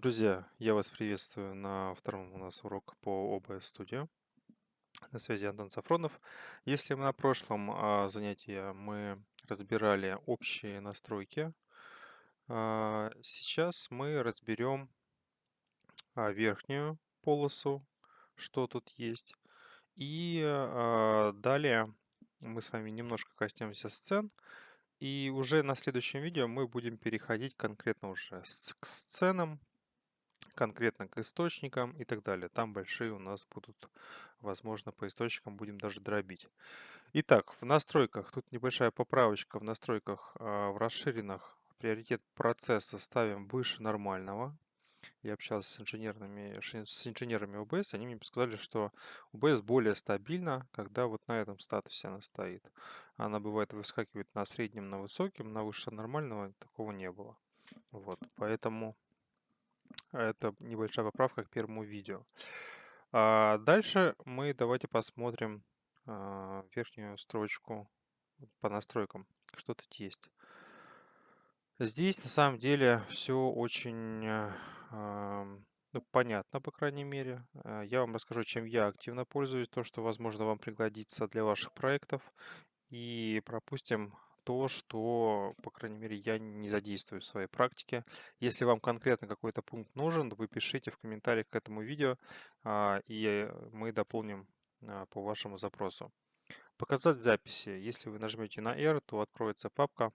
Друзья, я вас приветствую на втором у нас урок по OBS Studio. На связи Антон Сафронов. Если на прошлом а, занятии мы разбирали общие настройки, а, сейчас мы разберем а, верхнюю полосу, что тут есть. И далее мы с вами немножко коснемся сцен. И уже на следующем видео мы будем переходить конкретно уже к сценам, конкретно к источникам и так далее. Там большие у нас будут, возможно, по источникам будем даже дробить. Итак, в настройках, тут небольшая поправочка в настройках а, в расширенных приоритет процесса ставим выше нормального. Я общался с инженерами, с инженерами OBS, они мне сказали, что OBS более стабильна, когда вот на этом статусе она стоит. Она бывает выскакивает на среднем, на высоком, на выше нормального такого не было. Вот, поэтому это небольшая поправка к первому видео. А дальше мы давайте посмотрим а, верхнюю строчку по настройкам, что тут есть. Здесь на самом деле все очень а, ну, понятно, по крайней мере. А, я вам расскажу, чем я активно пользуюсь, то, что, возможно, вам пригодится для ваших проектов. И пропустим то, что, по крайней мере, я не задействую в своей практике. Если вам конкретно какой-то пункт нужен, вы пишите в комментариях к этому видео, а, и мы дополним а, по вашему запросу. Показать записи. Если вы нажмете на R, то откроется папка,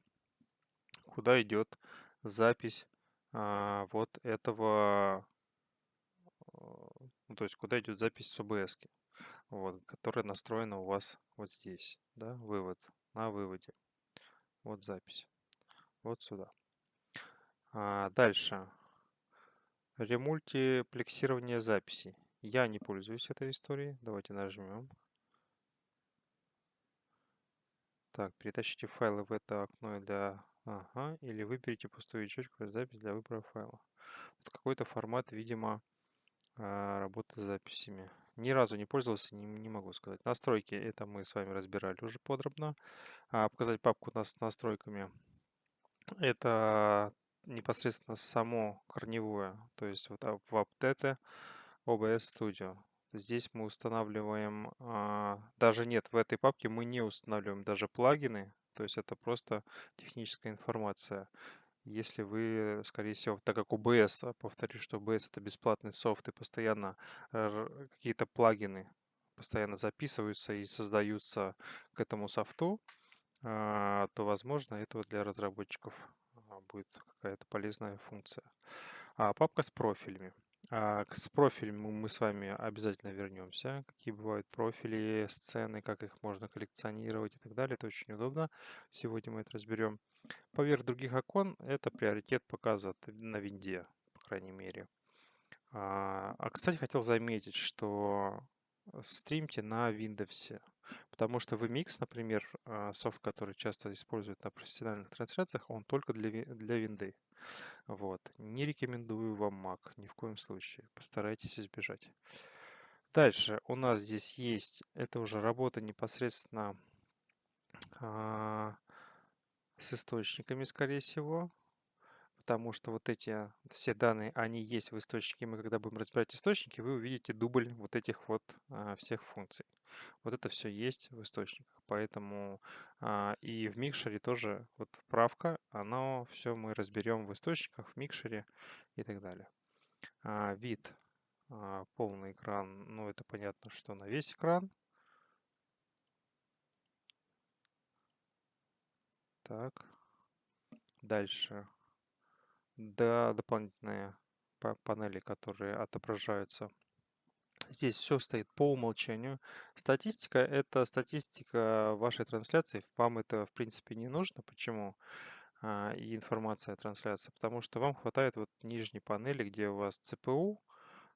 куда идет запись а, вот этого, ну, то есть куда идет запись с OBS, вот, которая настроена у вас вот здесь, да, вывод, на выводе. Вот запись. Вот сюда. А дальше. Ремультиплексирование записей. Я не пользуюсь этой историей. Давайте нажмем. Так, перетащите файлы в это окно для... Ага, или выберите пустую ячейку запись для выбора файла. Какой-то формат, видимо, а, работы с записями. Ни разу не пользовался, не, не могу сказать. Настройки, это мы с вами разбирали уже подробно. А, показать папку с настройками. Это непосредственно само корневое, то есть вот а, в апдете OBS Studio. Здесь мы устанавливаем, а, даже нет, в этой папке мы не устанавливаем даже плагины, то есть это просто техническая информация. Если вы, скорее всего, так как OBS, а, повторюсь, что OBS это бесплатный софт и постоянно какие-то плагины постоянно записываются и создаются к этому софту, а, то, возможно, это для разработчиков а, будет какая-то полезная функция. А папка с профилями. А, с профилями мы с вами обязательно вернемся. Какие бывают профили, сцены, как их можно коллекционировать и так далее. Это очень удобно. Сегодня мы это разберем. Поверх других окон это приоритет показа на винде, по крайней мере. А, а кстати, хотел заметить, что стримьте на Windows. Потому что VMix, например, а, софт, который часто используют на профессиональных трансляциях, он только для, для винды. Вот. Не рекомендую вам Mac, ни в коем случае. Постарайтесь избежать. Дальше у нас здесь есть, это уже работа непосредственно а, с источниками, скорее всего потому что вот эти все данные, они есть в источнике. Мы когда будем разбирать источники, вы увидите дубль вот этих вот а, всех функций. Вот это все есть в источниках. Поэтому а, и в микшере тоже вот вправка, оно все мы разберем в источниках, в микшере и так далее. А, вид, а, полный экран, ну это понятно, что на весь экран. Так. Дальше да, дополнительные панели, которые отображаются. Здесь все стоит по умолчанию. Статистика – это статистика вашей трансляции. Вам это, в принципе, не нужно. Почему? А, и информация о трансляции. Потому что вам хватает вот нижней панели, где у вас CPU,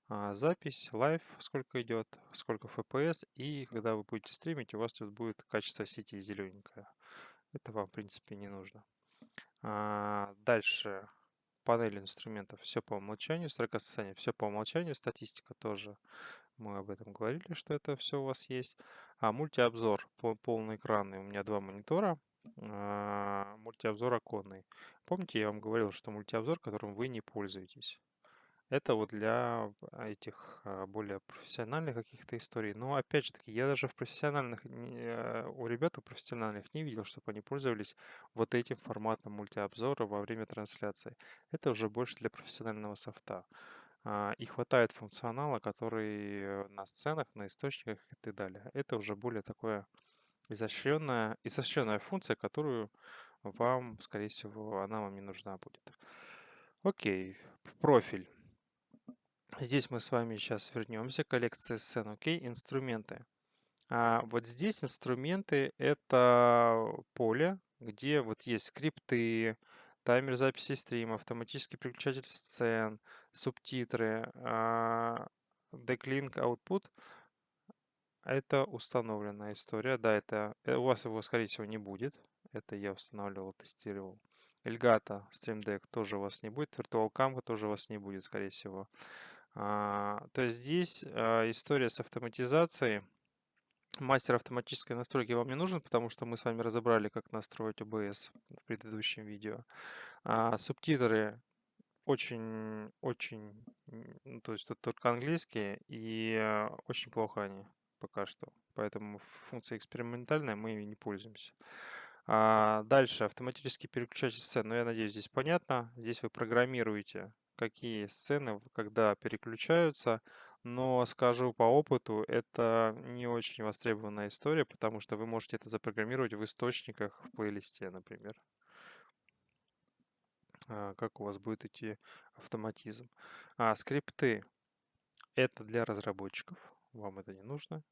а, запись, live, сколько идет, сколько FPS. И когда вы будете стримить, у вас тут будет качество сети зелененькое. Это вам, в принципе, не нужно. А, дальше панель инструментов все по умолчанию, строка состояния все по умолчанию, статистика тоже. Мы об этом говорили, что это все у вас есть. А мультиобзор полный экранный. У меня два монитора. А, мультиобзор оконный. Помните, я вам говорил, что мультиобзор, которым вы не пользуетесь. Это вот для этих а, более профессиональных каких-то историй. Но опять же таки, я даже в профессиональных, э, у ребят у профессиональных не видел, чтобы они пользовались вот этим форматом мультиобзора во время трансляции. Это уже больше для профессионального софта. А, и хватает функционала, который на сценах, на источниках и так далее. Это уже более такое изощренная, изощренная функция, которую вам, скорее всего, она вам не нужна будет. Окей, профиль. Здесь мы с вами сейчас вернемся к коллекции сцен. Окей, инструменты. А вот здесь инструменты — это поле, где вот есть скрипты, таймер записи стрима, автоматический переключатель сцен, субтитры, а, declink output. Это установленная история. Да, это э, у вас его, скорее всего, не будет. Это я устанавливал, тестировал. Elgato Stream Deck тоже у вас не будет. Virtual тоже у вас не будет, скорее всего. А, то здесь а, история с автоматизацией. Мастер автоматической настройки вам не нужен, потому что мы с вами разобрали, как настроить OBS в предыдущем видео. А, субтитры очень, очень, ну, то есть тут только английские, и а, очень плохо они пока что. Поэтому функция экспериментальная, мы ей не пользуемся. А дальше автоматический переключатель сцен. Ну, я надеюсь, здесь понятно. Здесь вы программируете какие сцены когда переключаются, но скажу по опыту, это не очень востребованная история, потому что вы можете это запрограммировать в источниках в плейлисте, например. А, как у вас будет идти автоматизм. А, скрипты. Это для разработчиков. Вам это не нужно.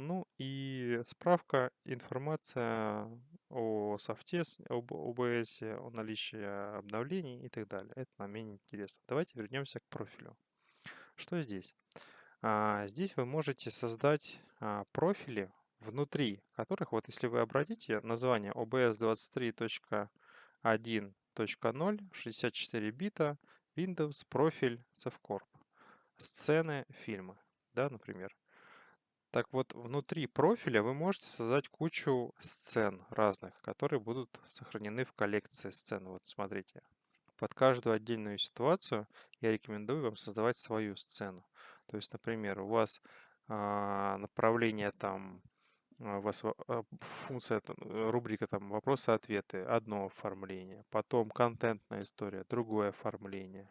Ну и справка, информация о софте, об OBS, о наличии обновлений и так далее. Это нам менее интересно. Давайте вернемся к профилю. Что здесь? А, здесь вы можете создать а, профили внутри которых, вот если вы обратите название OBS 23.1.0, 64 бита, Windows, профиль, Совcorp, сцены, фильмы, да, например. Так вот, внутри профиля вы можете создать кучу сцен разных, которые будут сохранены в коллекции сцен. Вот смотрите, под каждую отдельную ситуацию я рекомендую вам создавать свою сцену. То есть, например, у вас а, направление там, а, у вас а, функция, рубрика там вопросы-ответы, одно оформление, потом контентная история, другое оформление,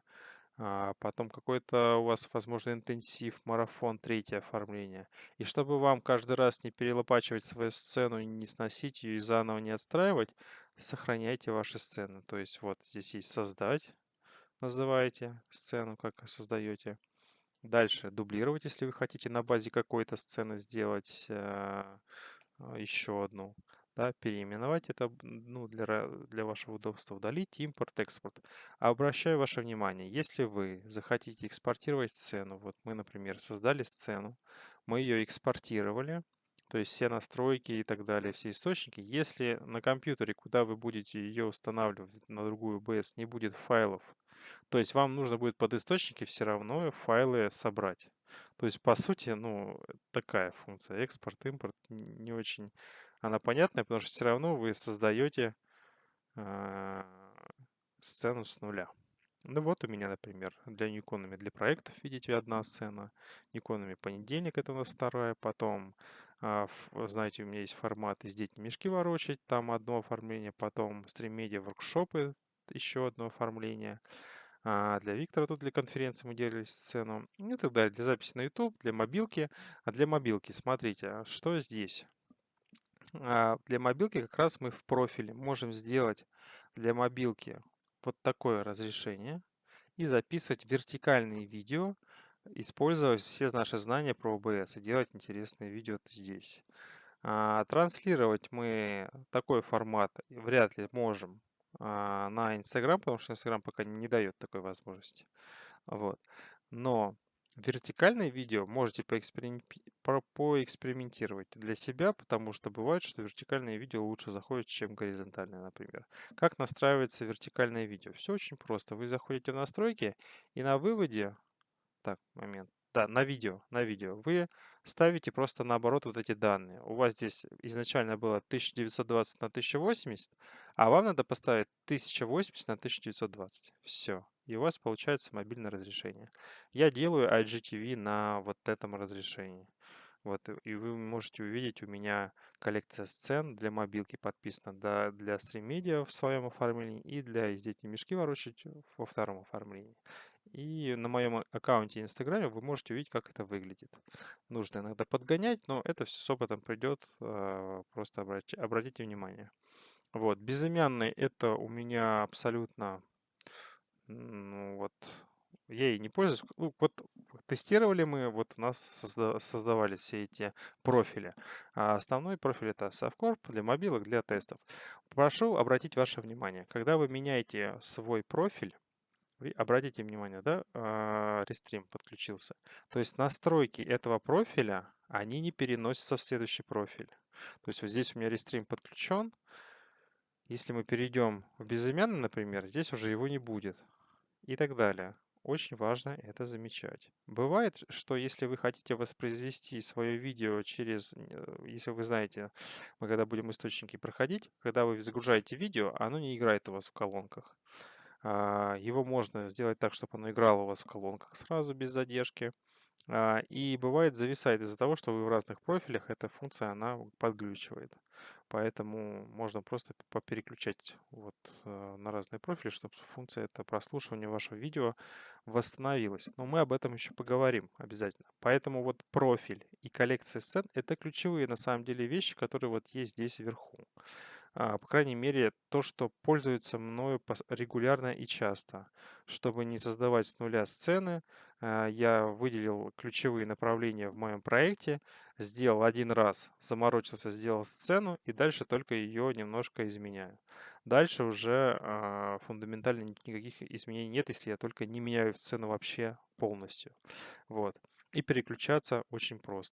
потом какой-то у вас, возможно, интенсив, марафон, третье оформление. И чтобы вам каждый раз не перелопачивать свою сцену, не сносить ее и заново не отстраивать, сохраняйте ваши сцены. То есть вот здесь есть «Создать», называете сцену, как создаете. Дальше дублировать, если вы хотите на базе какой-то сцены сделать э, еще одну да, переименовать это ну, для, для вашего удобства, удалить, импорт, экспорт. Обращаю ваше внимание, если вы захотите экспортировать сцену, вот мы, например, создали сцену, мы ее экспортировали, то есть все настройки и так далее, все источники. Если на компьютере, куда вы будете ее устанавливать на другую OBS, не будет файлов, то есть вам нужно будет под источники все равно файлы собрать. То есть, по сути, ну, такая функция, экспорт, импорт, не очень она понятная, потому что все равно вы создаете э, сцену с нуля. Ну вот у меня, например, для Никонами для проектов, видите, одна сцена. Никонами понедельник, это у нас вторая. Потом, э, знаете, у меня есть формат из дети мешки ворочать, там одно оформление. Потом стримедиа воркшопы, еще одно оформление. А для Виктора тут для конференции мы делали сцену и так далее. Для записи на YouTube, для мобилки. А для мобилки, смотрите, а что здесь? А, для мобилки как раз мы в профиле можем сделать для мобилки вот такое разрешение и записывать вертикальные видео, используя все наши знания про OBS и делать интересные видео здесь. А, транслировать мы такой формат вряд ли можем а, на Instagram, потому что Instagram пока не дает такой возможности. Вот. Но Вертикальное видео можете поэкспериментировать для себя, потому что бывает, что вертикальное видео лучше заходит, чем горизонтальное, например. Как настраивается вертикальное видео? Все очень просто. Вы заходите в настройки и на выводе... Так, момент. Да, на видео, на видео. Вы ставите просто наоборот вот эти данные. У вас здесь изначально было 1920 на 1080, а вам надо поставить 1080 на 1920. Все. И у вас получается мобильное разрешение. Я делаю IGTV на вот этом разрешении. Вот, и вы можете увидеть, у меня коллекция сцен для мобилки подписана, да, для стрим-медиа в своем оформлении и для «Здесь мешки ворочать» во втором оформлении. И на моем аккаунте Инстаграме вы можете увидеть, как это выглядит. Нужно иногда подгонять, но это все с опытом придет, а, просто обратите внимание. Вот, безымянный это у меня абсолютно, ну вот, я ей не пользуюсь. Ну, вот тестировали мы, вот у нас созда создавали все эти профили. А основной профиль это Softcorp для мобилок, для тестов. Прошу обратить ваше внимание, когда вы меняете свой профиль, вы обратите внимание, да, Restream подключился. То есть настройки этого профиля, они не переносятся в следующий профиль. То есть вот здесь у меня Restream подключен. Если мы перейдем в безымянный, например, здесь уже его не будет. И так далее. Очень важно это замечать. Бывает, что если вы хотите воспроизвести свое видео через, э, если вы знаете, мы когда будем источники проходить, когда вы загружаете видео, оно не играет у вас в колонках. А, его можно сделать так, чтобы оно играло у вас в колонках сразу, без задержки. А, и бывает зависает из-за того, что вы в разных профилях, эта функция, она подглючивает. Поэтому можно просто попереключать вот э, на разные профили, чтобы функция это прослушивания вашего видео восстановилась. Но мы об этом еще поговорим обязательно. Поэтому вот профиль и коллекция сцен это ключевые на самом деле вещи, которые вот есть здесь вверху. А, по крайней мере, то, что пользуется мною регулярно и часто. Чтобы не создавать с нуля сцены, а, я выделил ключевые направления в моем проекте, сделал один раз, заморочился, сделал сцену и дальше только ее немножко изменяю. Дальше уже а, фундаментально никаких изменений нет, если я только не меняю сцену вообще полностью. Вот. И переключаться очень просто.